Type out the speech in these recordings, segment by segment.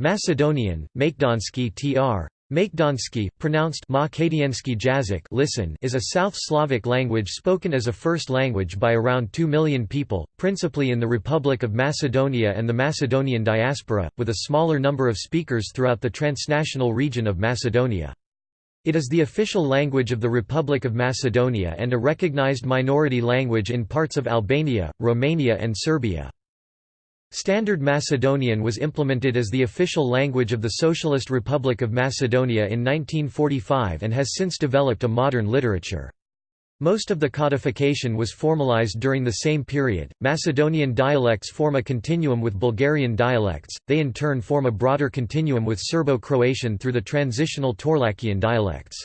Macedonian, Makedonsky tr. Makedonsky, pronounced jazyk listen is a South Slavic language spoken as a first language by around 2 million people, principally in the Republic of Macedonia and the Macedonian diaspora, with a smaller number of speakers throughout the transnational region of Macedonia. It is the official language of the Republic of Macedonia and a recognized minority language in parts of Albania, Romania and Serbia. Standard Macedonian was implemented as the official language of the Socialist Republic of Macedonia in 1945 and has since developed a modern literature. Most of the codification was formalized during the same period. Macedonian dialects form a continuum with Bulgarian dialects, they in turn form a broader continuum with Serbo Croatian through the transitional Torlakian dialects.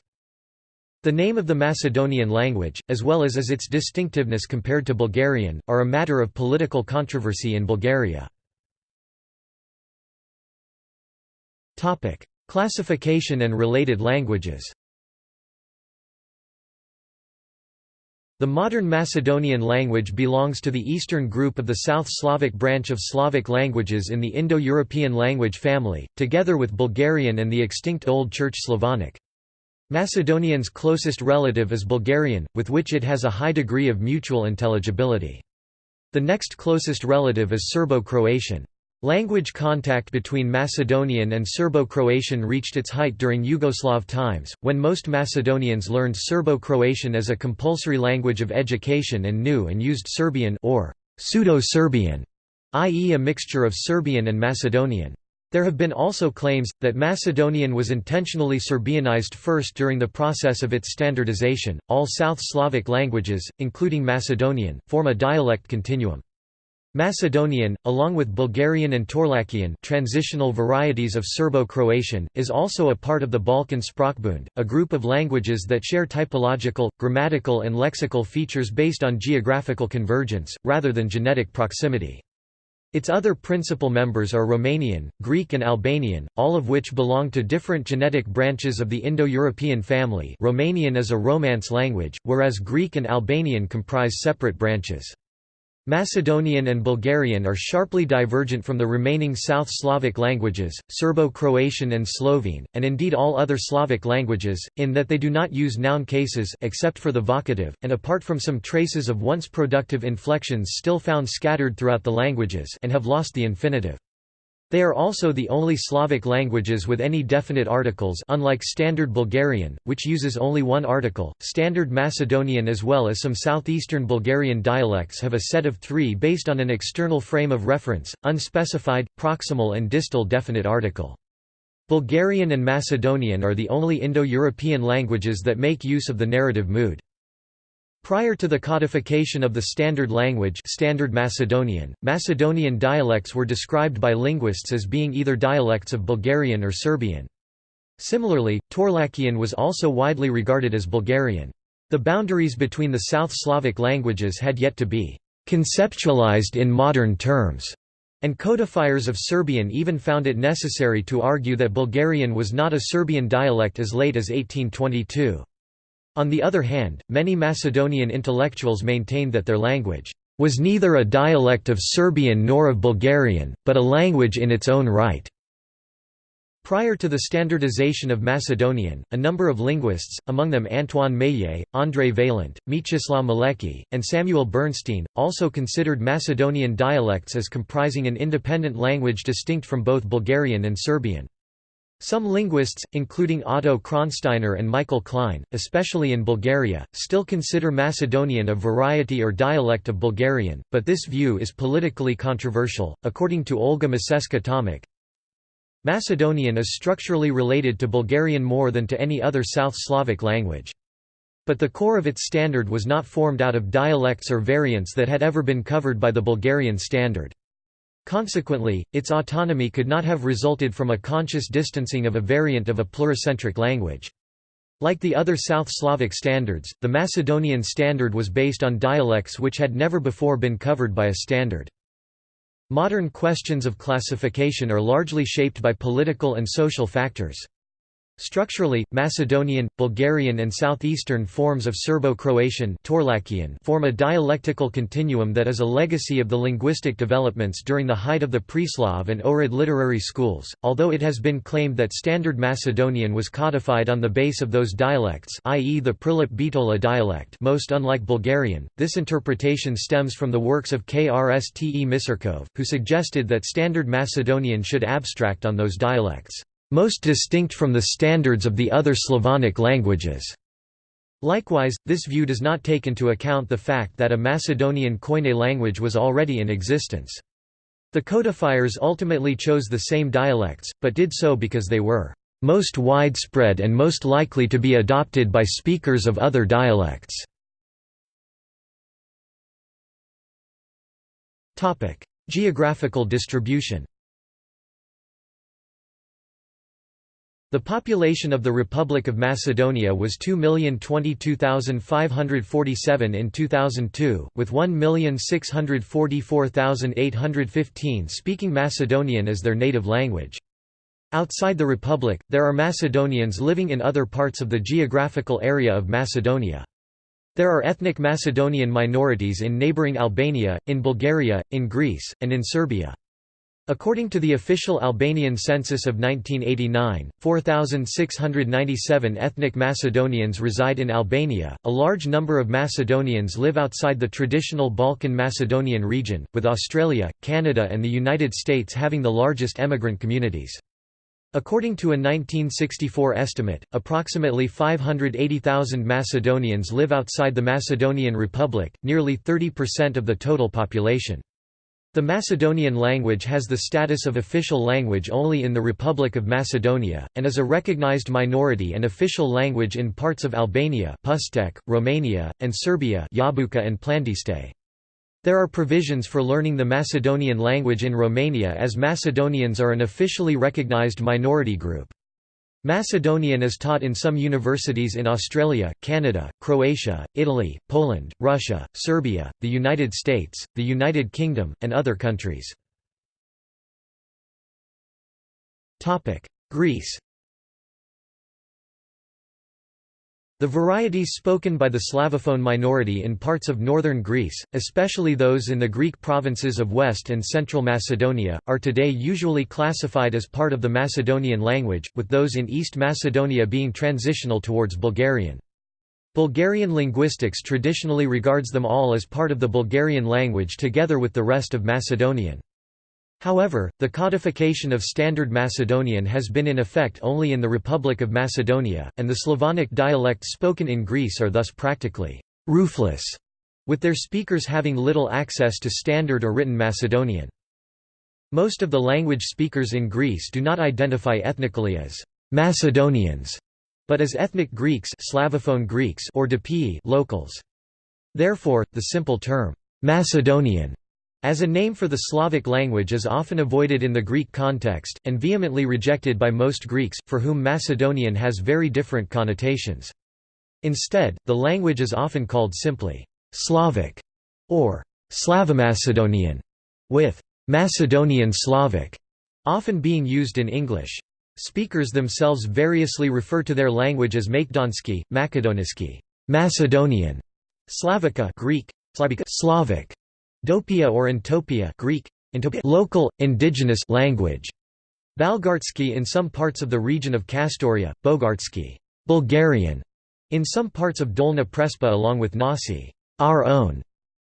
The name of the Macedonian language, as well as as its distinctiveness compared to Bulgarian, are a matter of political controversy in Bulgaria. Classification and related languages The modern Macedonian language belongs to the eastern group of the South Slavic branch of Slavic languages in the Indo-European language family, together with Bulgarian and the extinct Old Church Slavonic. Macedonian's closest relative is Bulgarian, with which it has a high degree of mutual intelligibility. The next closest relative is Serbo-Croatian. Language contact between Macedonian and Serbo-Croatian reached its height during Yugoslav times, when most Macedonians learned Serbo-Croatian as a compulsory language of education and knew and used Serbian or Pseudo-Serbian, i.e. a mixture of Serbian and Macedonian. There have been also claims, that Macedonian was intentionally Serbianized first during the process of its standardization. All South Slavic languages, including Macedonian, form a dialect continuum. Macedonian, along with Bulgarian and Torlakian transitional varieties of Serbo-Croatian, is also a part of the Balkan Sprachbund, a group of languages that share typological, grammatical and lexical features based on geographical convergence, rather than genetic proximity. Its other principal members are Romanian, Greek and Albanian, all of which belong to different genetic branches of the Indo-European family Romanian is a Romance language, whereas Greek and Albanian comprise separate branches. Macedonian and Bulgarian are sharply divergent from the remaining South Slavic languages, Serbo-Croatian and Slovene, and indeed all other Slavic languages, in that they do not use noun cases except for the vocative, and apart from some traces of once productive inflections still found scattered throughout the languages and have lost the infinitive. They are also the only Slavic languages with any definite articles unlike Standard Bulgarian, which uses only one article. Standard Macedonian as well as some southeastern Bulgarian dialects have a set of three based on an external frame of reference, unspecified, proximal and distal definite article. Bulgarian and Macedonian are the only Indo-European languages that make use of the narrative mood. Prior to the codification of the Standard Language Standard Macedonian, Macedonian dialects were described by linguists as being either dialects of Bulgarian or Serbian. Similarly, Torlakian was also widely regarded as Bulgarian. The boundaries between the South Slavic languages had yet to be conceptualized in modern terms, and codifiers of Serbian even found it necessary to argue that Bulgarian was not a Serbian dialect as late as 1822. On the other hand, many Macedonian intellectuals maintained that their language was neither a dialect of Serbian nor of Bulgarian, but a language in its own right. Prior to the standardization of Macedonian, a number of linguists, among them Antoine Meillet, André Vaillant, Mieczysław Malecki, and Samuel Bernstein, also considered Macedonian dialects as comprising an independent language distinct from both Bulgarian and Serbian. Some linguists, including Otto Kronsteiner and Michael Klein, especially in Bulgaria, still consider Macedonian a variety or dialect of Bulgarian, but this view is politically controversial. According to Olga Maseska Tomic, Macedonian is structurally related to Bulgarian more than to any other South Slavic language. But the core of its standard was not formed out of dialects or variants that had ever been covered by the Bulgarian standard. Consequently, its autonomy could not have resulted from a conscious distancing of a variant of a pluricentric language. Like the other South Slavic standards, the Macedonian standard was based on dialects which had never before been covered by a standard. Modern questions of classification are largely shaped by political and social factors. Structurally, Macedonian, Bulgarian and southeastern forms of Serbo-Croatian form a dialectical continuum that is a legacy of the linguistic developments during the height of the Preslav and Ohrid literary schools, although it has been claimed that Standard Macedonian was codified on the base of those dialects i.e. the Prilep-Bitola dialect most unlike Bulgarian, this interpretation stems from the works of Krste Misirkov, who suggested that Standard Macedonian should abstract on those dialects most distinct from the standards of the other Slavonic languages. Likewise, this view does not take into account the fact that a Macedonian Koine language was already in existence. The codifiers ultimately chose the same dialects, but did so because they were most widespread and most likely to be adopted by speakers of other dialects. Geographical distribution The population of the Republic of Macedonia was 2,022,547 in 2002, with 1,644,815 speaking Macedonian as their native language. Outside the Republic, there are Macedonians living in other parts of the geographical area of Macedonia. There are ethnic Macedonian minorities in neighbouring Albania, in Bulgaria, in Greece, and in Serbia. According to the official Albanian census of 1989, 4,697 ethnic Macedonians reside in Albania. A large number of Macedonians live outside the traditional Balkan Macedonian region, with Australia, Canada, and the United States having the largest emigrant communities. According to a 1964 estimate, approximately 580,000 Macedonians live outside the Macedonian Republic, nearly 30% of the total population. The Macedonian language has the status of official language only in the Republic of Macedonia, and is a recognized minority and official language in parts of Albania Pustek, Romania, and Serbia Jabuka and Plandiste. There are provisions for learning the Macedonian language in Romania as Macedonians are an officially recognized minority group. Macedonian is taught in some universities in Australia, Canada, Croatia, Italy, Poland, Russia, Serbia, the United States, the United Kingdom, and other countries. Greece The varieties spoken by the Slavophone minority in parts of northern Greece, especially those in the Greek provinces of West and Central Macedonia, are today usually classified as part of the Macedonian language, with those in East Macedonia being transitional towards Bulgarian. Bulgarian linguistics traditionally regards them all as part of the Bulgarian language together with the rest of Macedonian. However, the codification of Standard Macedonian has been in effect only in the Republic of Macedonia, and the Slavonic dialects spoken in Greece are thus practically «roofless», with their speakers having little access to Standard or written Macedonian. Most of the language speakers in Greece do not identify ethnically as «Macedonians», but as ethnic Greeks Slavophone Greeks or Dopii locals. Therefore, the simple term «Macedonian» As a name for the Slavic language is often avoided in the Greek context, and vehemently rejected by most Greeks, for whom Macedonian has very different connotations. Instead, the language is often called simply Slavic or Slavomacedonian, with Macedonian Slavic often being used in English. Speakers themselves variously refer to their language as Makedonsky, Makedoniski, Macedonian, Slavica Greek, Slavica Slavic, Dopia or Entopia Greek, Entopia local, indigenous language. Balgartsky in some parts of the region of Kastoria, Bogartsky Bulgarian, in some parts of Dolna Prespa along with Nasi our own,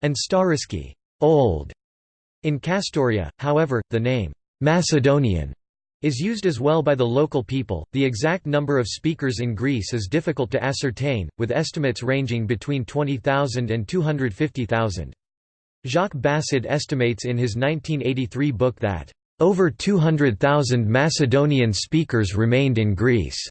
and Stariski old. In Kastoria, however, the name Macedonian is used as well by the local people. The exact number of speakers in Greece is difficult to ascertain, with estimates ranging between 20,000 and 250,000. Jacques Bacid estimates in his 1983 book that, "...over 200,000 Macedonian speakers remained in Greece."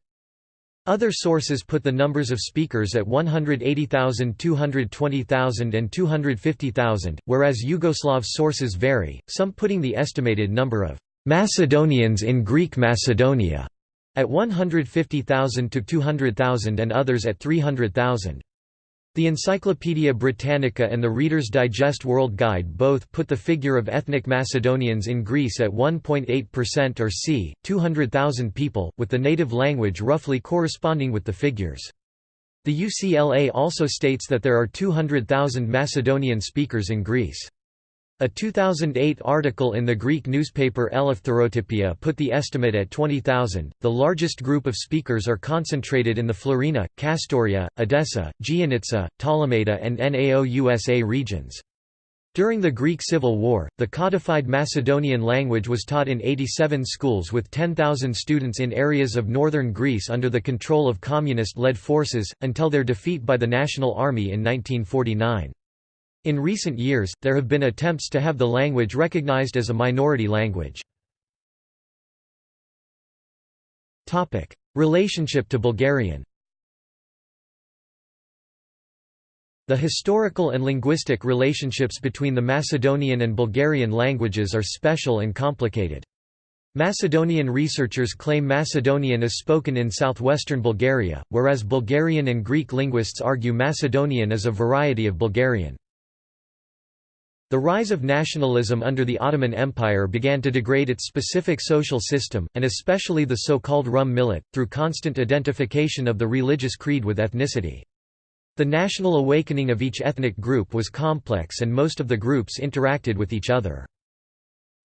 Other sources put the numbers of speakers at 180,000 220,000 and 250,000, whereas Yugoslav sources vary, some putting the estimated number of «Macedonians in Greek Macedonia» at 150,000 to 200,000 and others at 300,000. The Encyclopaedia Britannica and the Reader's Digest World Guide both put the figure of ethnic Macedonians in Greece at 1.8% or c. 200,000 people, with the native language roughly corresponding with the figures. The UCLA also states that there are 200,000 Macedonian speakers in Greece. A 2008 article in the Greek newspaper Eleftherotypia put the estimate at 20,000. The largest group of speakers are concentrated in the Florina, Kastoria, Edessa, Giannitsa, Ptolemaida, and Naousa regions. During the Greek Civil War, the codified Macedonian language was taught in 87 schools with 10,000 students in areas of northern Greece under the control of communist-led forces, until their defeat by the National Army in 1949. In recent years, there have been attempts to have the language recognized as a minority language. Relationship to Bulgarian The historical and linguistic relationships between the Macedonian and Bulgarian languages are special and complicated. Macedonian researchers claim Macedonian is spoken in southwestern Bulgaria, whereas Bulgarian and Greek linguists argue Macedonian is a variety of Bulgarian. The rise of nationalism under the Ottoman Empire began to degrade its specific social system, and especially the so-called Rum millet, through constant identification of the religious creed with ethnicity. The national awakening of each ethnic group was complex and most of the groups interacted with each other.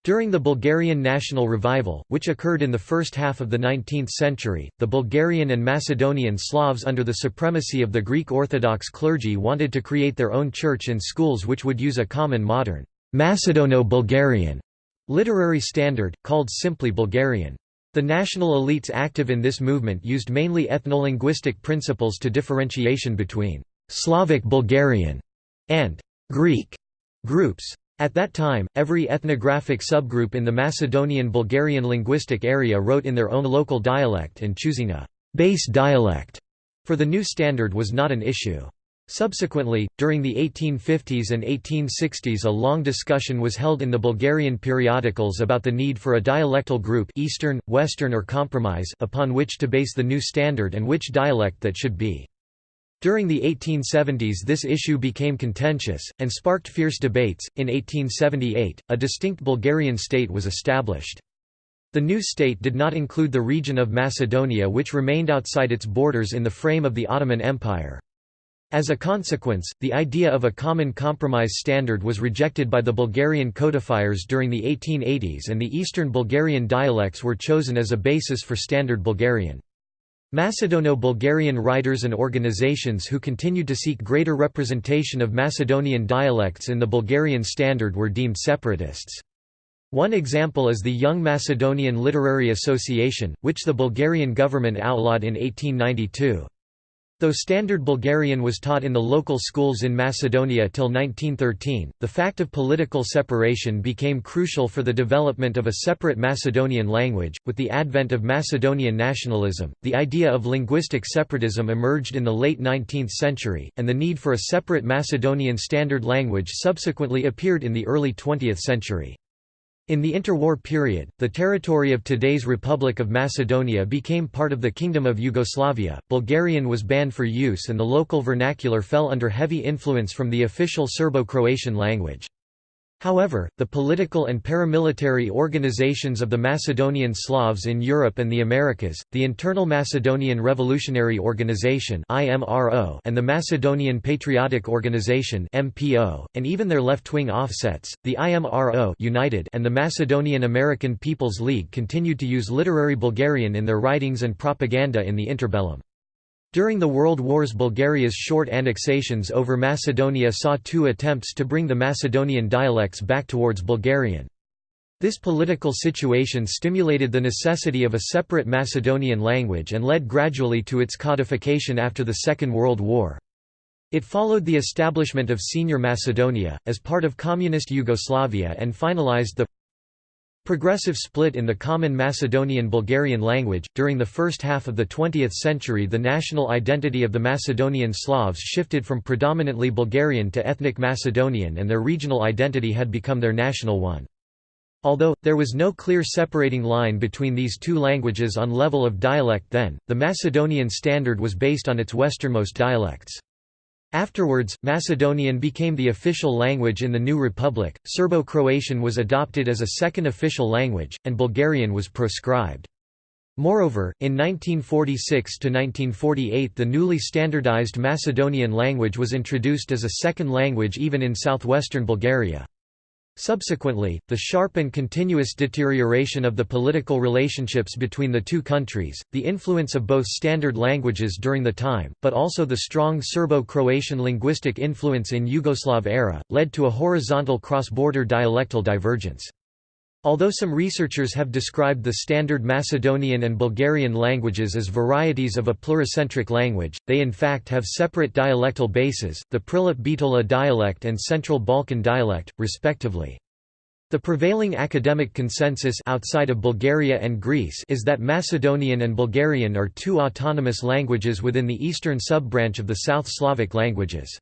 During the Bulgarian national revival, which occurred in the first half of the 19th century, the Bulgarian and Macedonian Slavs under the supremacy of the Greek Orthodox clergy wanted to create their own church and schools which would use a common modern Macedono-Bulgarian literary standard, called simply Bulgarian. The national elites active in this movement used mainly ethnolinguistic principles to differentiation between Slavic Bulgarian and Greek groups. At that time, every ethnographic subgroup in the Macedonian-Bulgarian linguistic area wrote in their own local dialect and choosing a «base dialect» for the new standard was not an issue. Subsequently, during the 1850s and 1860s a long discussion was held in the Bulgarian periodicals about the need for a dialectal group Eastern, Western or Compromise upon which to base the new standard and which dialect that should be. During the 1870s this issue became contentious, and sparked fierce debates. In 1878, a distinct Bulgarian state was established. The new state did not include the region of Macedonia which remained outside its borders in the frame of the Ottoman Empire. As a consequence, the idea of a common compromise standard was rejected by the Bulgarian codifiers during the 1880s and the Eastern Bulgarian dialects were chosen as a basis for Standard Bulgarian. Macedono-Bulgarian writers and organizations who continued to seek greater representation of Macedonian dialects in the Bulgarian standard were deemed separatists. One example is the Young Macedonian Literary Association, which the Bulgarian government outlawed in 1892. Though Standard Bulgarian was taught in the local schools in Macedonia till 1913, the fact of political separation became crucial for the development of a separate Macedonian language. With the advent of Macedonian nationalism, the idea of linguistic separatism emerged in the late 19th century, and the need for a separate Macedonian standard language subsequently appeared in the early 20th century. In the interwar period, the territory of today's Republic of Macedonia became part of the Kingdom of Yugoslavia. Bulgarian was banned for use and the local vernacular fell under heavy influence from the official Serbo-Croatian language. However, the political and paramilitary organizations of the Macedonian Slavs in Europe and the Americas, the Internal Macedonian Revolutionary Organization and the Macedonian Patriotic Organization and even their left-wing offsets, the IMRO United and the Macedonian American People's League continued to use literary Bulgarian in their writings and propaganda in the interbellum. During the World Wars Bulgaria's short annexations over Macedonia saw two attempts to bring the Macedonian dialects back towards Bulgarian. This political situation stimulated the necessity of a separate Macedonian language and led gradually to its codification after the Second World War. It followed the establishment of Senior Macedonia, as part of Communist Yugoslavia and finalized the Progressive split in the common Macedonian-Bulgarian language. During the first half of the 20th century, the national identity of the Macedonian Slavs shifted from predominantly Bulgarian to ethnic Macedonian, and their regional identity had become their national one. Although, there was no clear separating line between these two languages on level of dialect then, the Macedonian standard was based on its westernmost dialects. Afterwards, Macedonian became the official language in the new republic, Serbo-Croatian was adopted as a second official language, and Bulgarian was proscribed. Moreover, in 1946–1948 the newly standardized Macedonian language was introduced as a second language even in southwestern Bulgaria. Subsequently, the sharp and continuous deterioration of the political relationships between the two countries, the influence of both standard languages during the time, but also the strong Serbo-Croatian linguistic influence in Yugoslav era, led to a horizontal cross-border dialectal divergence. Although some researchers have described the standard Macedonian and Bulgarian languages as varieties of a pluricentric language, they in fact have separate dialectal bases, the Prilep-Bitola dialect and Central Balkan dialect, respectively. The prevailing academic consensus outside of Bulgaria and Greece is that Macedonian and Bulgarian are two autonomous languages within the eastern sub-branch of the South Slavic languages.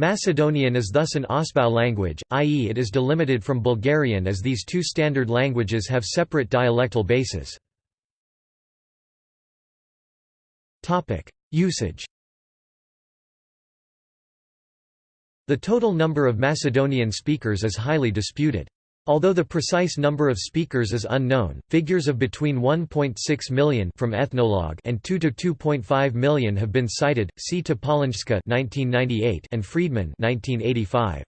Macedonian is thus an Ausbau language, i.e. it is delimited from Bulgarian as these two standard languages have separate dialectal bases. Usage The total number of Macedonian speakers is highly disputed. Although the precise number of speakers is unknown, figures of between 1.6 million from Ethnologue and 2 to 2.5 million have been cited. See Topolińska (1998) and Friedman (1985).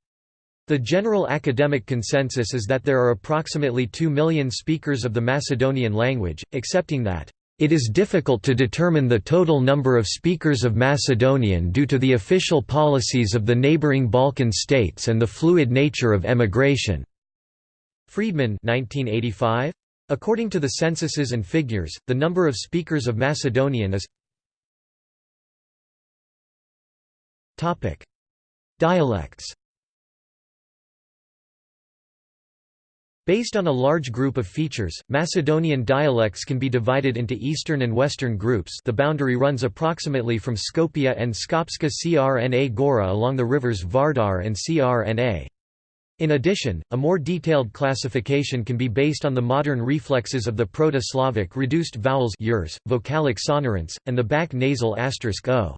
The general academic consensus is that there are approximately 2 million speakers of the Macedonian language, accepting that it is difficult to determine the total number of speakers of Macedonian due to the official policies of the neighboring Balkan states and the fluid nature of emigration. Friedman 1985? According to the censuses and figures, the number of speakers of Macedonian is Dialects Based on a large group of features, Macedonian dialects can be divided into Eastern and Western groups the boundary runs approximately from Skopje and Skopska Crna Gora along the rivers Vardar and Crna. In addition, a more detailed classification can be based on the modern reflexes of the Proto-Slavic reduced vowels yers, vocalic sonorants, and the back nasal asterisk o.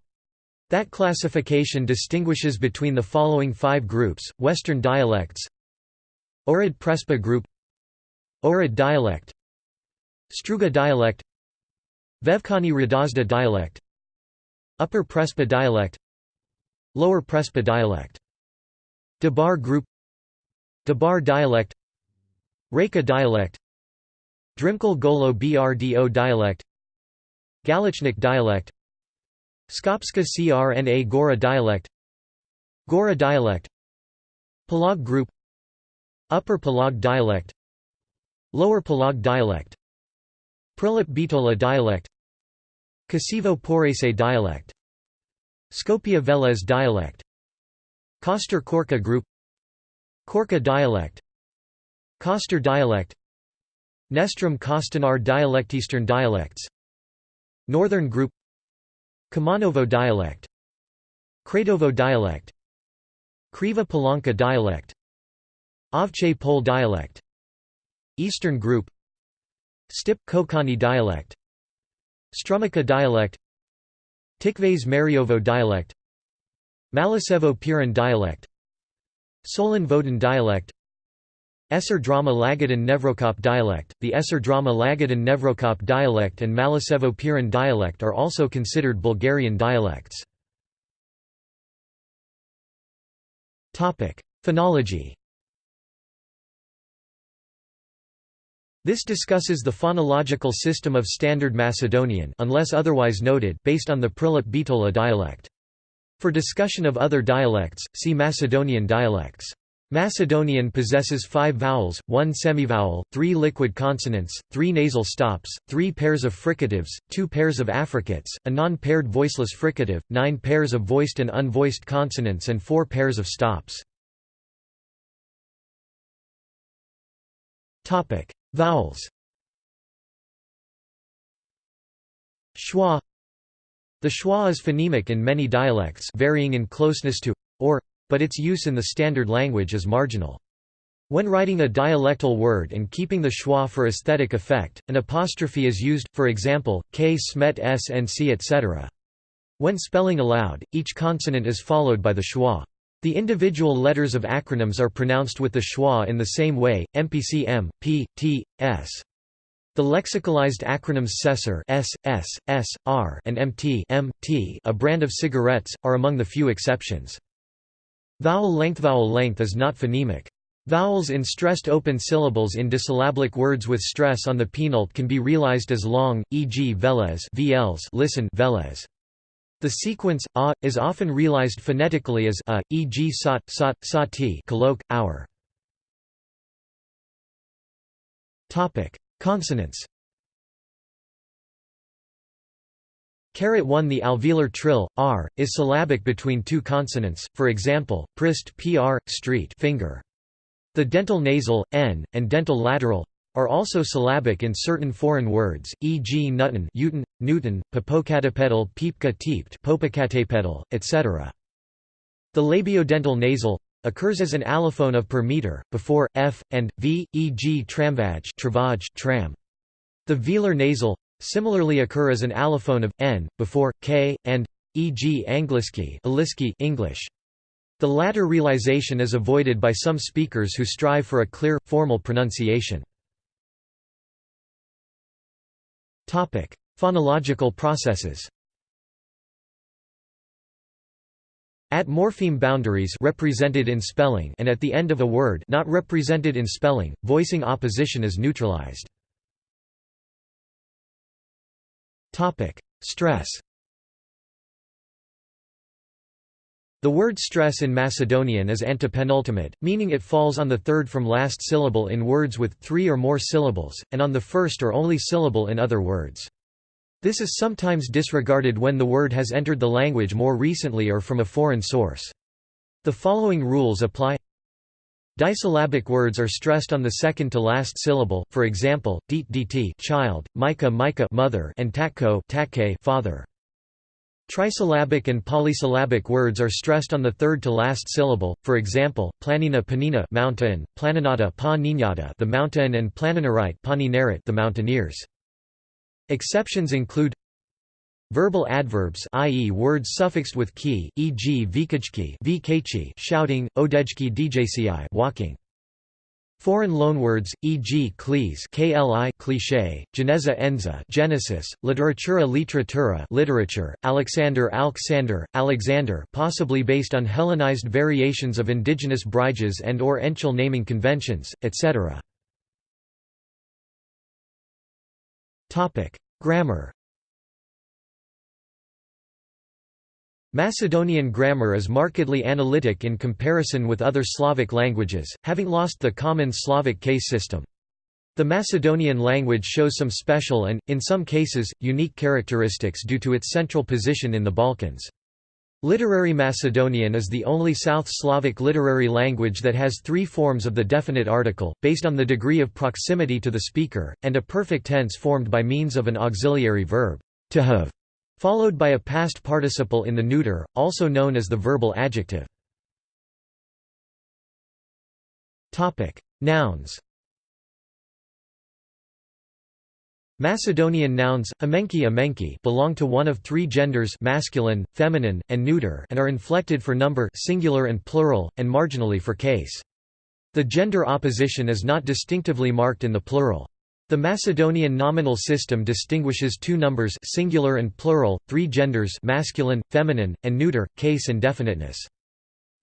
That classification distinguishes between the following five groups, Western dialects Ohrid Prespa group Ohrid dialect Struga dialect Vevkani Radazda dialect Upper Prespa dialect Lower Prespa dialect Debar group Debar dialect Reka dialect Drimkal Golo Brdo dialect Galichnik dialect Skopska Crna Gora dialect Gora dialect Palag group Upper Palag dialect Lower Palag dialect Prilep Bitola dialect Kosevo Porese dialect Skopje Velez dialect Koster Korka group Korka dialect Koster dialect Nestrum Kostanar dialect Eastern dialects Northern group Kumanovo dialect Kratovo dialect Kriva Polanka dialect Ovche Pole dialect Eastern group Stip Kokani dialect Strumica dialect Tikves Mariovo dialect Malisevo Piran dialect Solon Vodun dialect Esser drama Lagadan Nevrokop dialect, the Esser drama Lagadan Nevrokop dialect and Malisevo Piran dialect are also considered Bulgarian dialects. Phonology This discusses the phonological system of Standard Macedonian unless otherwise noted based on the Prilep-Bitola dialect. For discussion of other dialects, see Macedonian dialects. Macedonian possesses five vowels, one semivowel, three liquid consonants, three nasal stops, three pairs of fricatives, two pairs of affricates, a non-paired voiceless fricative, nine pairs of voiced and unvoiced consonants and four pairs of stops. Vowels Schwa the schwa is phonemic in many dialects varying in closeness to or, but its use in the standard language is marginal. When writing a dialectal word and keeping the schwa for aesthetic effect, an apostrophe is used, for example, k smet s and c etc. When spelling aloud, each consonant is followed by the schwa. The individual letters of acronyms are pronounced with the schwa in the same way, MPC M, P, T, S. The lexicalized acronyms SESR S, S, S, R, and MT, M, T, a brand of cigarettes, are among the few exceptions. Vowel length Vowel length is not phonemic. Vowels in stressed open syllables in disyllabic words with stress on the penult can be realized as long, e.g. Velez VLs listen Velez. The sequence a is often realized phonetically as a, e.g. sot, sot, sati colloque, hour. Topic: Consonants. Caret 1 The alveolar trill, r, is syllabic between two consonants, for example, prist pr, street finger. The dental nasal, n, and dental lateral, are also syllabic in certain foreign words, e.g. Newton, Newton, Newton, popocatepetl, peepka teeped, popocatepetl, etc. The labiodental nasal occurs as an allophone of per meter, before, f, and, v, e.g. tramvaj travaj, tram. The velar nasal similarly occur as an allophone of, n, before, k, and, e.g. angliski English. The latter realization is avoided by some speakers who strive for a clear, formal pronunciation. Phonological processes At morpheme boundaries represented in spelling and at the end of a word not represented in spelling, voicing opposition is neutralized. Stress. The word stress in Macedonian is antepenultimate, meaning it falls on the third from last syllable in words with three or more syllables, and on the first or only syllable in other words. This is sometimes disregarded when the word has entered the language more recently or from a foreign source. The following rules apply Disyllabic words are stressed on the second to last syllable, for example, deet dt child, mica mica mother, and takko takke father. Trisyllabic and polysyllabic words are stressed on the third to last syllable, for example, planina panina mountain, planinata pa the mountain and planinarite the mountaineers. Exceptions include verbal adverbs i.e. words suffixed with ki, e.g. vikachki shouting, odejki djci walking. Foreign loanwords, e.g. klees kli cliché, geneza enza Genesis, literatura literatura literature, Alexander Alexander, Alexander possibly based on Hellenized variations of indigenous briges and or Enchel naming conventions, etc. Grammar Macedonian grammar is markedly analytic in comparison with other Slavic languages, having lost the common Slavic case system. The Macedonian language shows some special and, in some cases, unique characteristics due to its central position in the Balkans. Literary Macedonian is the only South Slavic literary language that has three forms of the definite article, based on the degree of proximity to the speaker, and a perfect tense formed by means of an auxiliary verb, to have, followed by a past participle in the neuter, also known as the verbal adjective. Nouns Macedonian nouns, amenki amenki belong to one of three genders masculine, feminine, and neuter and are inflected for number singular and plural, and marginally for case. The gender opposition is not distinctively marked in the plural. The Macedonian nominal system distinguishes two numbers singular and plural, three genders masculine, feminine, and neuter, case and definiteness.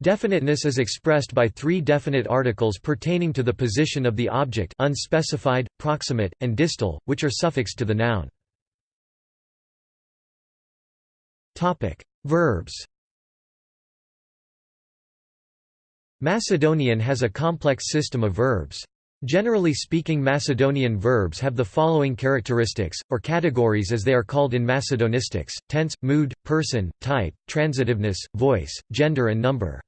Definiteness is expressed by three definite articles pertaining to the position of the object unspecified, proximate, and distal, which are suffixed to the noun. Verbs Macedonian has a complex system of verbs. Generally speaking Macedonian verbs have the following characteristics, or categories as they are called in Macedonistics, tense, mood, person, type, transitiveness, voice, gender and number.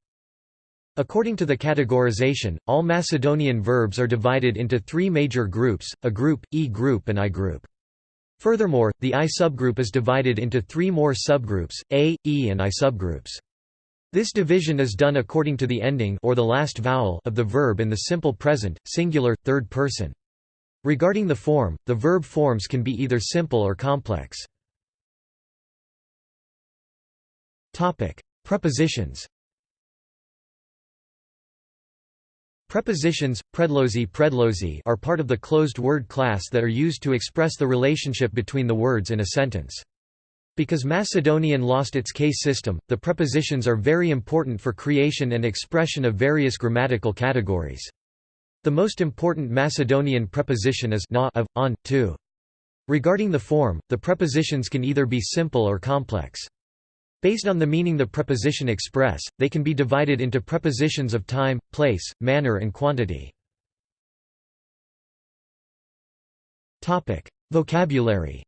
According to the categorization, all Macedonian verbs are divided into three major groups, a group, E group and I group. Furthermore, the I subgroup is divided into three more subgroups, A, E and I subgroups. This division is done according to the ending or the last vowel of the verb in the simple present, singular, third person. Regarding the form, the verb forms can be either simple or complex. Prepositions Prepositions, predlozy, predlozy are part of the closed word class that are used to express the relationship between the words in a sentence. Because Macedonian lost its case system, the prepositions are very important for creation and expression of various grammatical categories. The most important Macedonian preposition is na of, on, to. Regarding the form, the prepositions can either be simple or complex. Based on the meaning the preposition express, they can be divided into prepositions of time, place, manner and quantity. Vocabulary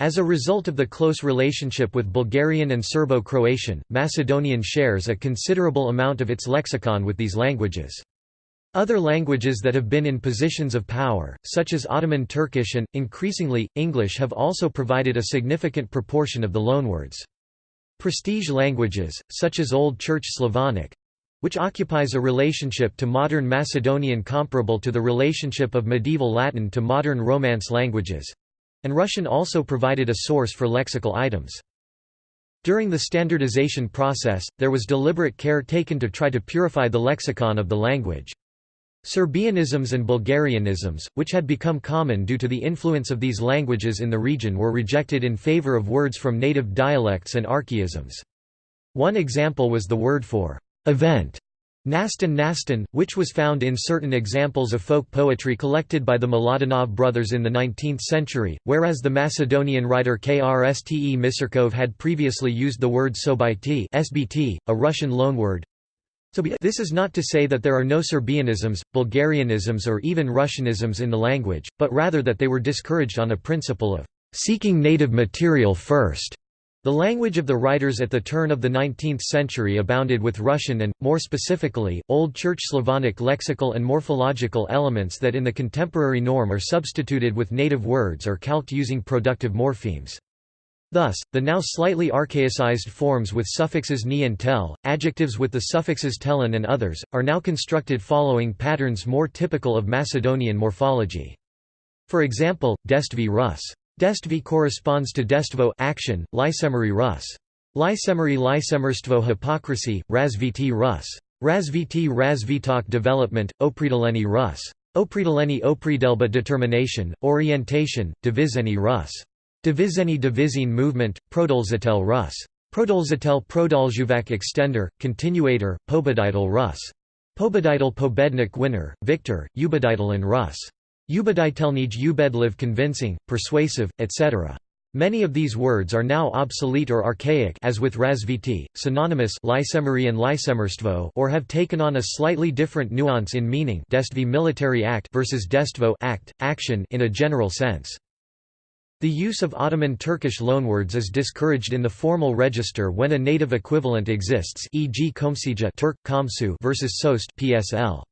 As a result of the close relationship with Bulgarian and Serbo-Croatian, Macedonian shares a considerable amount of its lexicon with these languages. Other languages that have been in positions of power, such as Ottoman Turkish and, increasingly, English have also provided a significant proportion of the loanwords. Prestige languages, such as Old Church Slavonic—which occupies a relationship to modern Macedonian comparable to the relationship of medieval Latin to modern Romance languages—and Russian also provided a source for lexical items. During the standardization process, there was deliberate care taken to try to purify the lexicon of the language. Serbianisms and Bulgarianisms, which had become common due to the influence of these languages in the region were rejected in favor of words from native dialects and archaisms. One example was the word for event, Nastan Nastan, which was found in certain examples of folk poetry collected by the Miladinov brothers in the 19th century, whereas the Macedonian writer Krste Misirkov had previously used the word sobyt SBT, a Russian loanword, this is not to say that there are no Serbianisms, Bulgarianisms or even Russianisms in the language, but rather that they were discouraged on a principle of seeking native material first. The language of the writers at the turn of the 19th century abounded with Russian and, more specifically, Old Church Slavonic lexical and morphological elements that in the contemporary norm are substituted with native words or calqued using productive morphemes. Thus, the now slightly archaicized forms with suffixes ni and tel, adjectives with the suffixes telen and others, are now constructed following patterns more typical of Macedonian morphology. For example, destvi Rus. Destvi corresponds to destvo action, lysemery Rus. Lysemery lysemerstvo hypocrisy, razviti Rus. Razviti razvitok development, opridaleni Rus. Opridaleni opridelba determination, orientation, divizeni Rus. Divizeni divizine movement, Prodolzatel Rus. Prodolzatel Prodolzhuvak extender, continuator, Pobeditel Rus. Pobeditel Pobednik winner, victor, Ubeditel in Rus. Ubeditelnij Ubedliv convincing, persuasive, etc. Many of these words are now obsolete or archaic as with razviti, synonymous and or have taken on a slightly different nuance in meaning destvi military act versus destvo act, action in a general sense. The use of Ottoman Turkish loanwords is discouraged in the formal register when a native equivalent exists e.g. komsija Turk, komsu versus sost PSL.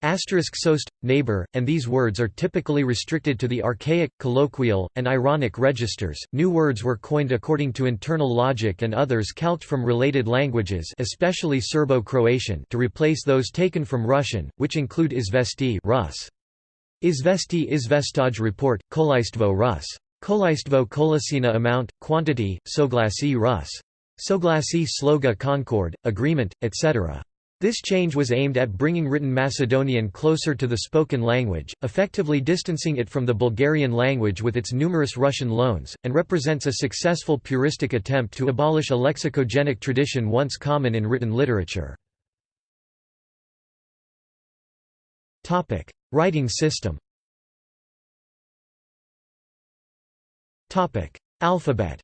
Asterisk sost, neighbor, and these words are typically restricted to the archaic, colloquial, and ironic registers. New words were coined according to internal logic and others calqued from related languages, especially Serbo-Croatian, to replace those taken from Russian, which include izvesti Rus. Izvesti Izvestaj report, Kolaistvo Rus. Kolaistvo kolasina amount, quantity, soglasi Rus. Soglasi sloga concord, agreement, etc. This change was aimed at bringing written Macedonian closer to the spoken language, effectively distancing it from the Bulgarian language with its numerous Russian loans, and represents a successful puristic attempt to abolish a lexicogenic tradition once common in written literature. Writing system Alphabet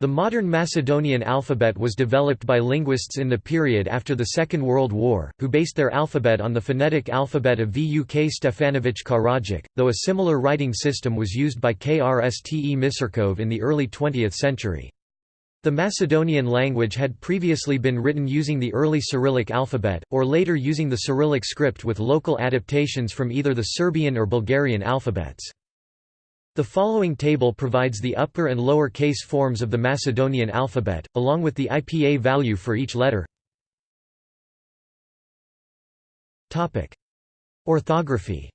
The modern Macedonian alphabet was developed by linguists in the period after the Second World War, who based their alphabet on the phonetic alphabet of Vuk Stefanović Karadžić, though a similar writing system was used by Krste Misirkov in the early 20th century. The Macedonian language had previously been written using the early Cyrillic alphabet, or later using the Cyrillic script with local adaptations from either the Serbian or Bulgarian alphabets. The following table provides the upper and lower case forms of the Macedonian alphabet, along with the IPA value for each letter. Orthography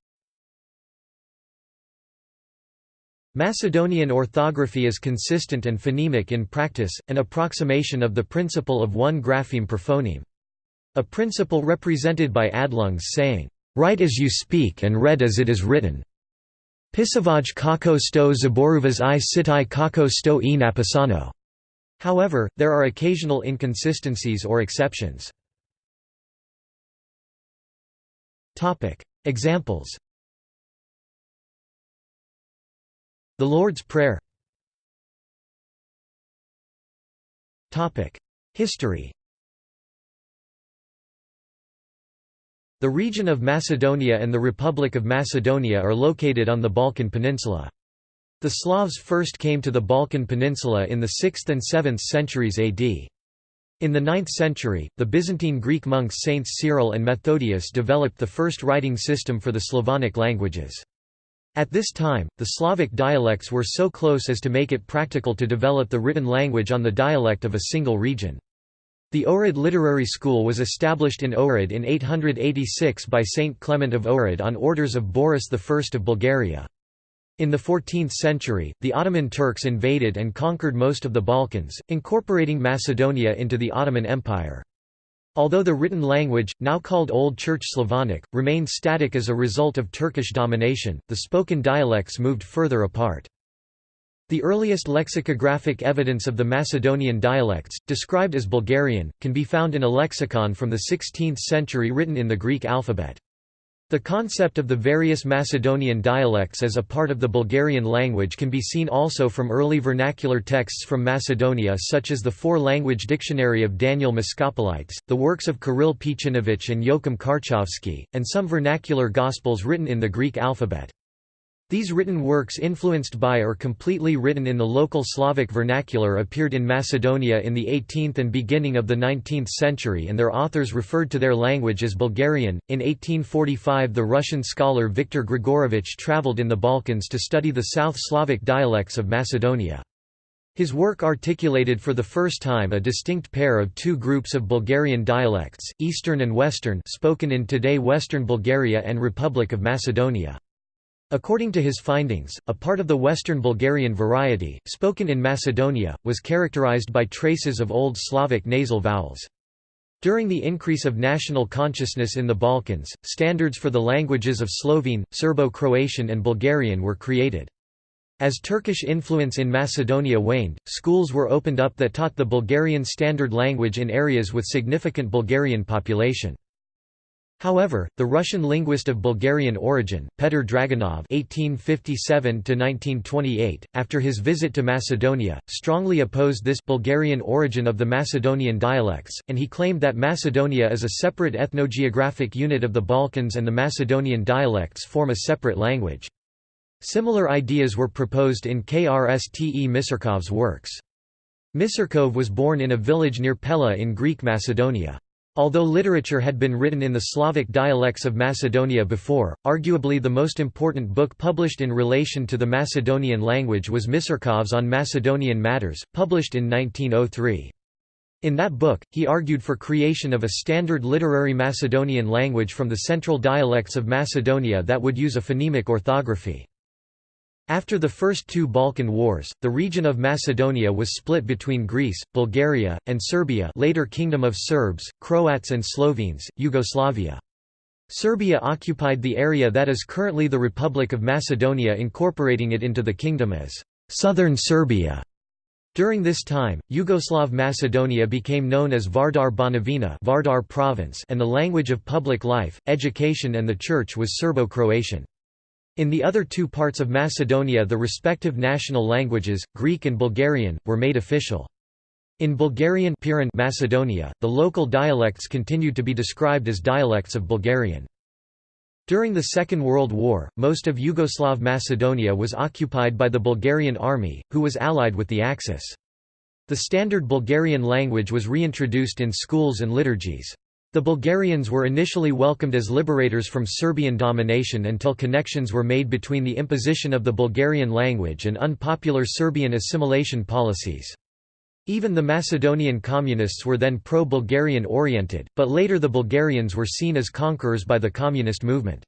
Macedonian orthography is consistent and phonemic in practice, an approximation of the principle of one grapheme per phoneme. A principle represented by Adelung's saying, "'Write as you speak and read as it is written' Pisavaj kako sto zaboruvas i sitai kako sto e napisano. However, there are occasional inconsistencies or exceptions. Examples The Lord's Prayer History The region of Macedonia and the Republic of Macedonia are located on the Balkan Peninsula. The Slavs first came to the Balkan Peninsula in the 6th and 7th centuries AD. In the 9th century, the Byzantine Greek monks Saints Cyril and Methodius developed the first writing system for the Slavonic languages. At this time, the Slavic dialects were so close as to make it practical to develop the written language on the dialect of a single region. The Ohrid Literary School was established in Ohrid in 886 by Saint Clement of Ohrid on orders of Boris I of Bulgaria. In the 14th century, the Ottoman Turks invaded and conquered most of the Balkans, incorporating Macedonia into the Ottoman Empire. Although the written language, now called Old Church Slavonic, remained static as a result of Turkish domination, the spoken dialects moved further apart. The earliest lexicographic evidence of the Macedonian dialects, described as Bulgarian, can be found in a lexicon from the 16th century written in the Greek alphabet. The concept of the various Macedonian dialects as a part of the Bulgarian language can be seen also from early vernacular texts from Macedonia such as the four-language dictionary of Daniel Moschopolites, the works of Kirill Peychinovich and Joachim Karchovsky, and some vernacular gospels written in the Greek alphabet. These written works influenced by or completely written in the local Slavic vernacular appeared in Macedonia in the 18th and beginning of the 19th century and their authors referred to their language as Bulgarian. In 1845 the Russian scholar Viktor Grigorovich traveled in the Balkans to study the South Slavic dialects of Macedonia. His work articulated for the first time a distinct pair of two groups of Bulgarian dialects, Eastern and Western spoken in today Western Bulgaria and Republic of Macedonia. According to his findings, a part of the Western Bulgarian variety, spoken in Macedonia, was characterized by traces of Old Slavic nasal vowels. During the increase of national consciousness in the Balkans, standards for the languages of Slovene, Serbo-Croatian and Bulgarian were created. As Turkish influence in Macedonia waned, schools were opened up that taught the Bulgarian standard language in areas with significant Bulgarian population. However, the Russian linguist of Bulgarian origin, Petr Draganov (1857–1928), after his visit to Macedonia, strongly opposed this Bulgarian origin of the Macedonian dialects, and he claimed that Macedonia is a separate ethnogeographic unit of the Balkans and the Macedonian dialects form a separate language. Similar ideas were proposed in Krste Misirkov's works. Misirkov was born in a village near Pella in Greek Macedonia. Although literature had been written in the Slavic dialects of Macedonia before, arguably the most important book published in relation to the Macedonian language was Misirkov's On Macedonian Matters, published in 1903. In that book, he argued for creation of a standard literary Macedonian language from the central dialects of Macedonia that would use a phonemic orthography. After the first two Balkan Wars, the region of Macedonia was split between Greece, Bulgaria, and Serbia later Kingdom of Serbs, Croats and Slovenes, Yugoslavia. Serbia occupied the area that is currently the Republic of Macedonia incorporating it into the kingdom as «Southern Serbia». During this time, Yugoslav Macedonia became known as Vardar Banovina Vardar province and the language of public life, education and the church was Serbo-Croatian. In the other two parts of Macedonia the respective national languages, Greek and Bulgarian, were made official. In Bulgarian Macedonia, the local dialects continued to be described as dialects of Bulgarian. During the Second World War, most of Yugoslav Macedonia was occupied by the Bulgarian army, who was allied with the Axis. The standard Bulgarian language was reintroduced in schools and liturgies. The Bulgarians were initially welcomed as liberators from Serbian domination until connections were made between the imposition of the Bulgarian language and unpopular Serbian assimilation policies. Even the Macedonian communists were then pro-Bulgarian oriented, but later the Bulgarians were seen as conquerors by the communist movement.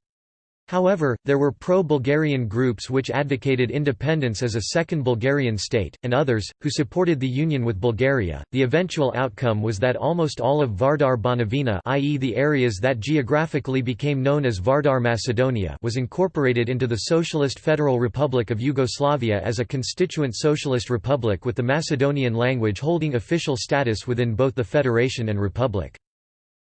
However, there were pro-Bulgarian groups which advocated independence as a second Bulgarian state, and others, who supported the union with Bulgaria. The eventual outcome was that almost all of Vardar Banovina i.e. the areas that geographically became known as Vardar Macedonia was incorporated into the Socialist Federal Republic of Yugoslavia as a constituent socialist republic with the Macedonian language holding official status within both the federation and republic.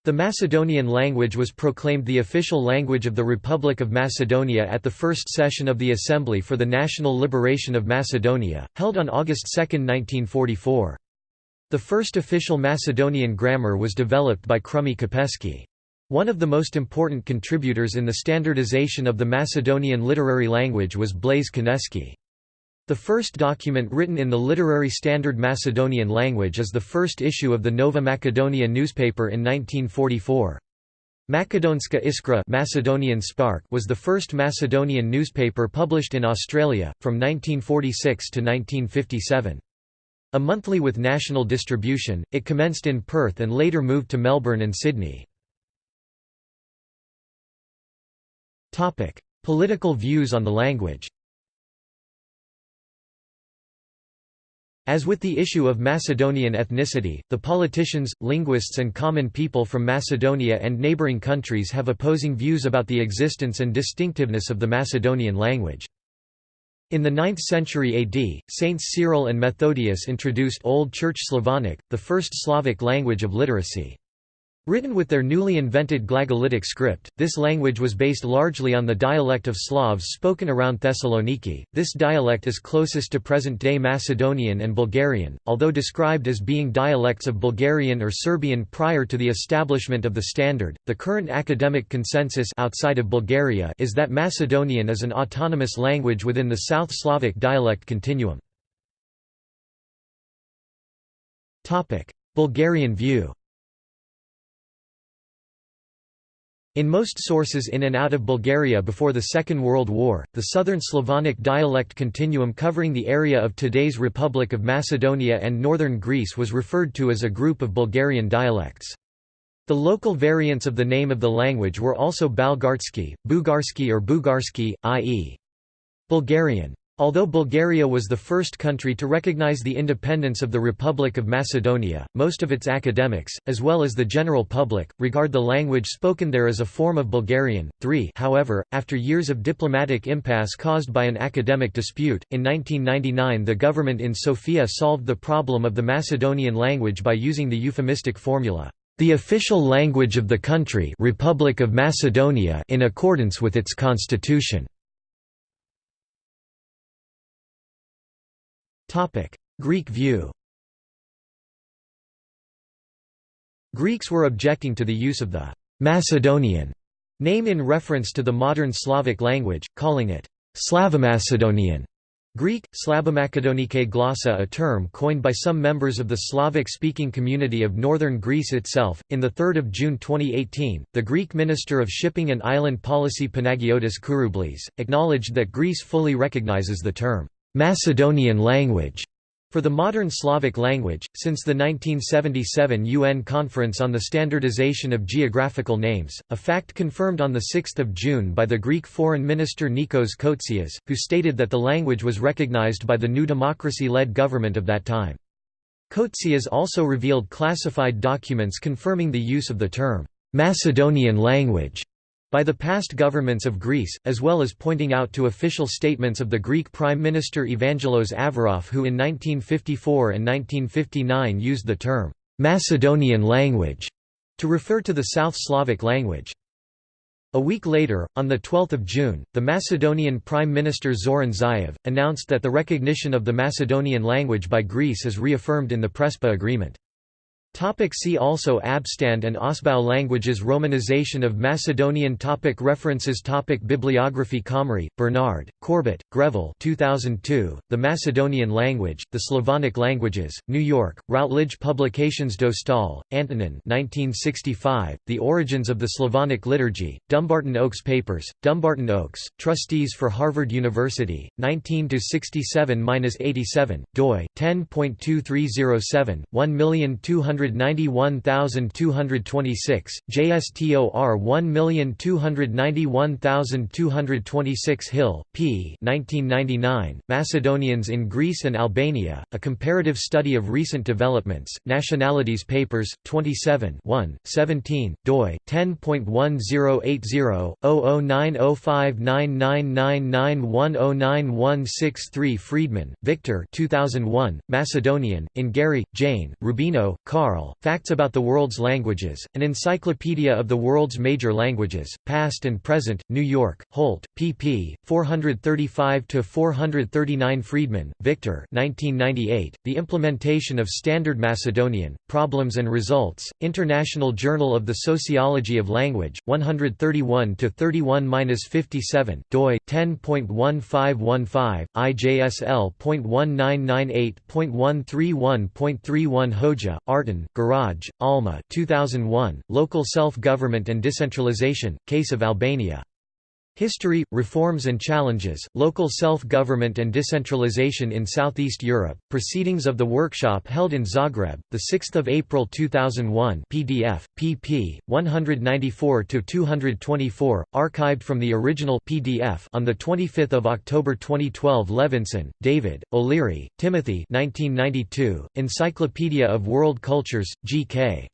The Macedonian language was proclaimed the official language of the Republic of Macedonia at the first session of the Assembly for the National Liberation of Macedonia, held on August 2, 1944. The first official Macedonian grammar was developed by Krume Kepeski. One of the most important contributors in the standardization of the Macedonian literary language was Blaise Koneski. The first document written in the literary standard Macedonian language is the first issue of the Nova Macedonia newspaper in 1944. Macedonska Iskra Macedonian Spark was the first Macedonian newspaper published in Australia, from 1946 to 1957. A monthly with national distribution, it commenced in Perth and later moved to Melbourne and Sydney. Political views on the language As with the issue of Macedonian ethnicity, the politicians, linguists and common people from Macedonia and neighbouring countries have opposing views about the existence and distinctiveness of the Macedonian language. In the 9th century AD, Saints Cyril and Methodius introduced Old Church Slavonic, the first Slavic language of literacy. Written with their newly invented Glagolitic script, this language was based largely on the dialect of Slavs spoken around Thessaloniki. This dialect is closest to present day Macedonian and Bulgarian, although described as being dialects of Bulgarian or Serbian prior to the establishment of the standard. The current academic consensus outside of Bulgaria is that Macedonian is an autonomous language within the South Slavic dialect continuum. Bulgarian view. In most sources in and out of Bulgaria before the Second World War, the Southern Slavonic dialect continuum covering the area of today's Republic of Macedonia and northern Greece was referred to as a group of Bulgarian dialects. The local variants of the name of the language were also Balgarsky, Bugarsky or Bugarsky, i.e. Bulgarian. Although Bulgaria was the first country to recognize the independence of the Republic of Macedonia, most of its academics, as well as the general public, regard the language spoken there as a form of Bulgarian. 3 However, after years of diplomatic impasse caused by an academic dispute, in 1999 the government in Sofia solved the problem of the Macedonian language by using the euphemistic formula, "...the official language of the country Republic of Macedonia in accordance with its constitution." Greek view Greeks were objecting to the use of the «Macedonian» name in reference to the modern Slavic language, calling it «Slavomacedonian». Greek, Slabomakedonike glossa a term coined by some members of the Slavic-speaking community of northern Greece itself. In 3 June 2018, the Greek Minister of Shipping and Island Policy Panagiotis Kouroumblis, acknowledged that Greece fully recognizes the term Macedonian language for the modern Slavic language, since the 1977 UN Conference on the Standardization of Geographical Names, a fact confirmed on 6 June by the Greek Foreign Minister Nikos Kotzias, who stated that the language was recognized by the New Democracy-led government of that time. Kotzias also revealed classified documents confirming the use of the term, "'Macedonian language' by the past governments of Greece, as well as pointing out to official statements of the Greek Prime Minister Evangelos Averoff who in 1954 and 1959 used the term, "'Macedonian language' to refer to the South Slavic language. A week later, on 12 June, the Macedonian Prime Minister Zoran Zaev, announced that the recognition of the Macedonian language by Greece is reaffirmed in the Prespa Agreement. Topic see also Abstand and Ausbau languages Romanization of Macedonian topic References topic Bibliography Comrie, Bernard, Corbett, Greville 2002, The Macedonian Language, The Slavonic Languages, New York, Routledge Publications Dostal, Antonin 1965, The Origins of the Slavonic Liturgy, Dumbarton Oaks Papers, Dumbarton Oaks, Trustees for Harvard University, 19–67–87, doi, 10.2307, 1200200 1,291,226, JSTOR 1,291,226 Hill, P. 1999, Macedonians in Greece and Albania, A Comparative Study of Recent Developments, Nationalities Papers, 27 1, 17, doi, 10.1080-0090599991099163 Friedman, Victor 2001, Macedonian, in Garry, Jane, Rubino, Carl, Facts About the World's Languages, An Encyclopedia of the World's Major Languages, Past and Present, New York, Holt, pp. 435–439 Friedman, Victor 1998, The Implementation of Standard Macedonian, Problems and Results, International Journal of the Sociology of Language, 131–31–57, doi, 10.1515, IJSL.1998.131.31 Hoja, Garaj, Alma 2001, Local Self-Government and Decentralization, Case of Albania. History, Reforms and Challenges, Local Self-Government and Decentralization in Southeast Europe, Proceedings of the Workshop held in Zagreb, 6 April 2001 PDF, pp. 194–224, archived from the original PDF on 25 October 2012 Levinson, David, O'Leary, Timothy 1992, Encyclopedia of World Cultures, G.K.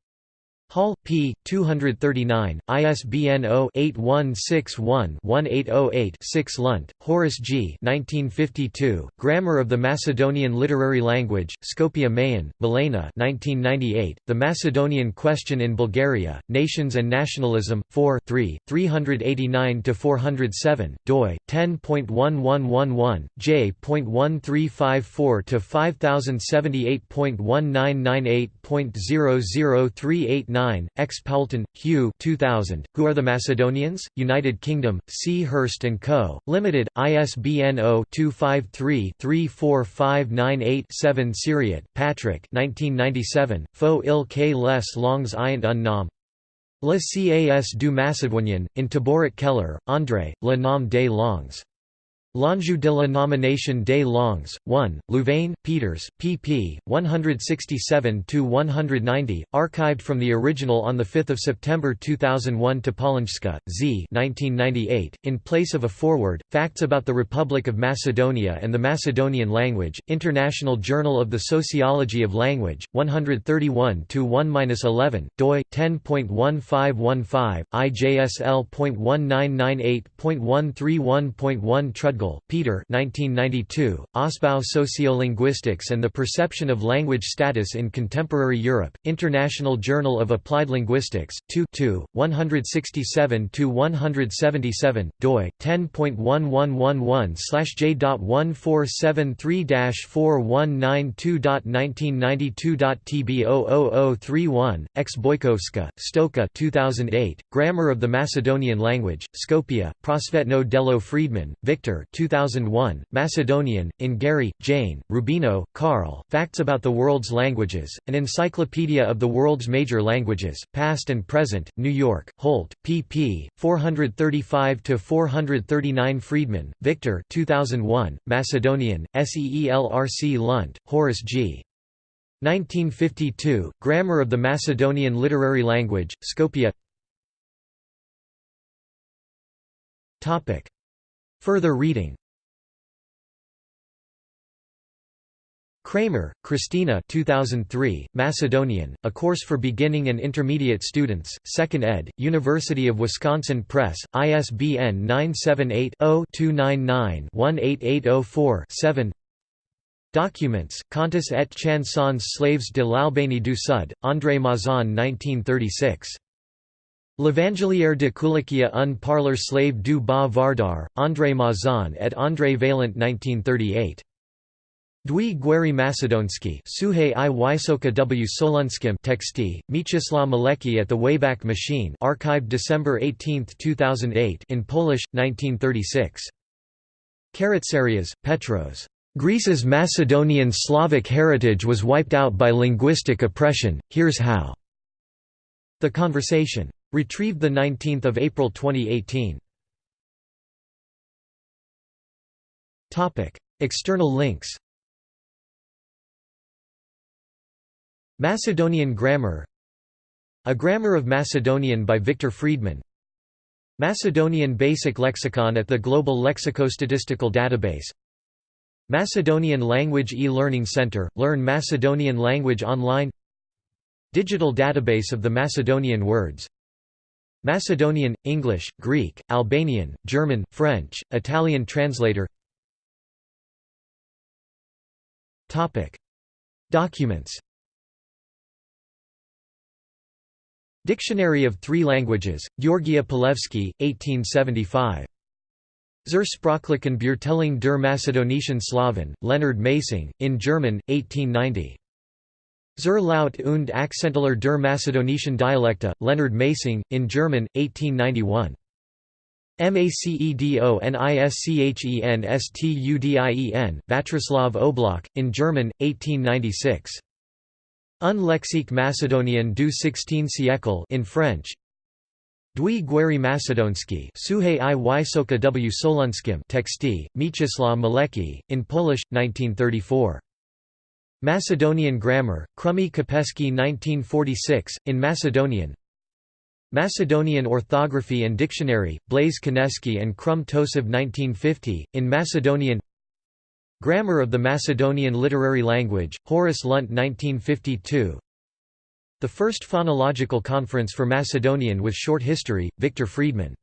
Hall, p. 239, ISBN 0-8161-1808-6 Lunt, Horace G. 1952, Grammar of the Macedonian Literary Language, Skopje Mayen, Milena 1998, The Macedonian Question in Bulgaria, Nations and Nationalism, 4 3, 389–407, doi, 10.1111, j.1354–5078.1998.0038 9, X. Poulton, Hugh 2000, Who Are the Macedonians? United Kingdom, C. Hurst & Co., Limited, ISBN 0-253-34598-7 Sériot, Patrick 1997, Faux il que les langues ayant un nom Le cas du Macédoinien, in Tabouret-Keller, André, Le nom des langues. L'enjeu de la nomination des langues, 1, Louvain, Peeters, pp. 167–190, archived from the original on 5 September 2001 To Topolińska, Z 1998, in place of a foreword, Facts about the Republic of Macedonia and the Macedonian Language, International Journal of the Sociology of Language, 131–1–11, doi, 10.1515, IJSL.1998.131.1 Peter 1992, Ausbau Sociolinguistics and the Perception of Language Status in Contemporary Europe, International Journal of Applied Linguistics, 2 2, 167–177, doi, 10.1111/j.1473-4192.1992.tb00031, X. Boykowska, Stoka 2008, Grammar of the Macedonian Language, Skopje, Prosvetno Delo Friedman, Victor 2001, Macedonian, in Garry, Jane, Rubino, Carl, Facts About the World's Languages, An Encyclopedia of the World's Major Languages, Past and Present, New York, Holt, pp. 435–439 Friedman, Victor 2001, Macedonian, SEELRC Lunt, Horace G. 1952, Grammar of the Macedonian Literary Language, Skopje Further reading Kramer, Christina 2003, Macedonian, A Course for Beginning and Intermediate Students, 2nd ed., University of Wisconsin Press, ISBN 978-0-299-18804-7 Documents, Contes et chansons slaves de l'Albanie du Sud, André Mazon 1936. L'Evangeliaire de Kulakia un parleur slave du bas Vardar, André Mazon et André Vaillant 1938. Dwi Gweri Macedonski Suhe i Wysoka w Solunskim Texti, Mieczysław Malecki at the Wayback Machine archived December 18, 2008 in Polish, 1936. Karatsareas, Petros. Greece's Macedonian Slavic heritage was wiped out by linguistic oppression, here's how. The Conversation. Retrieved 19 April 2018. External links. Macedonian grammar. A Grammar of Macedonian by Victor Friedman. Macedonian Basic Lexicon at the Global Lexicostatistical Database. Macedonian Language e-Learning Center – Learn Macedonian language online Digital database of the Macedonian words Macedonian, English, Greek, Albanian, German, French, Italian translator Documents Dictionary of Three Languages, Georgia Pulevski, 1875. Zur sprachlichen der Macedonischen Slawen, Leonard Masing, in German, 1890. Zur Laut und Akzenteler der Macedonischen Dialekte, Leonard Masing, in German, 1891. Macedonischen Vatroslav Oblak, in German, 1896. Un lexique macédonien du 16 siècle in French. Dwi Guerry Macedonski Suhe i Wysoka w Solunskim Texty, Mieczysław Malecki, in Polish, 1934. Macedonian Grammar, Krume Kepeski 1946, in Macedonian. Macedonian Orthography and Dictionary, Blaise Koneski and Krum Toshev 1950, in Macedonian. Grammar of the Macedonian Literary Language, Horace Lunt 1952 The First Phonological Conference for Macedonian with Short History, Victor Friedman